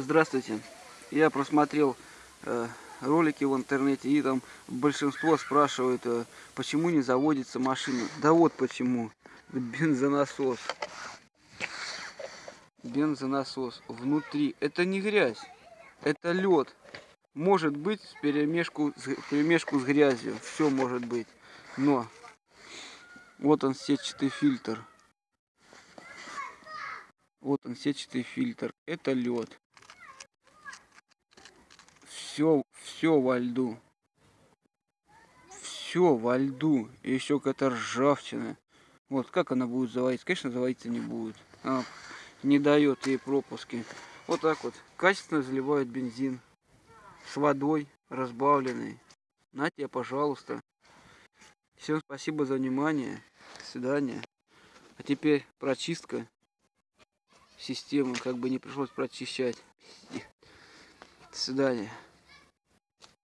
Здравствуйте. Я просмотрел э, ролики в интернете, и там большинство спрашивают, э, почему не заводится машина. Да вот почему. Бензонасос. Бензонасос. Внутри. Это не грязь. Это лед. Может быть перемешку, перемешку с грязью. Все может быть. Но вот он сетчатый фильтр. Вот он сетчатый фильтр. Это лед все, все во льду. Все во льду. И еще какая-то ржавчина. Вот, как она будет заводиться? Конечно, заводиться не будет. Она не дает ей пропуски. Вот так вот. Качественно заливают бензин. С водой разбавленной. На тебе, пожалуйста. Всем спасибо за внимание. До свидания. А теперь прочистка системы. Как бы не пришлось прочищать. До свидания.